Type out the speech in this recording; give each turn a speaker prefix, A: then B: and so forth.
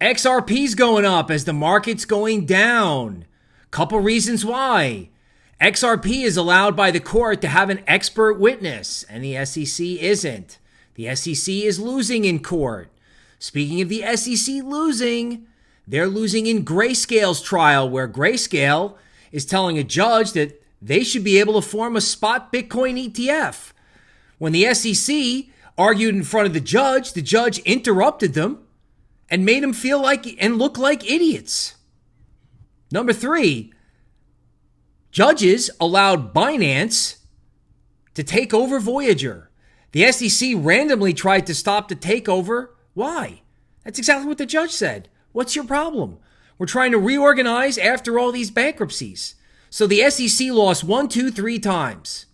A: XRP's going up as the market's going down. Couple reasons why. XRP is allowed by the court to have an expert witness, and the SEC isn't. The SEC is losing in court. Speaking of the SEC losing, they're losing in Grayscale's trial, where Grayscale is telling a judge that they should be able to form a spot Bitcoin ETF. When the SEC argued in front of the judge, the judge interrupted them and made them feel like and look like idiots. Number three, judges allowed Binance to take over Voyager. The SEC randomly tried to stop the takeover. Why? That's exactly what the judge said. What's your problem? We're trying to reorganize after all these bankruptcies. So the SEC lost one, two, three times.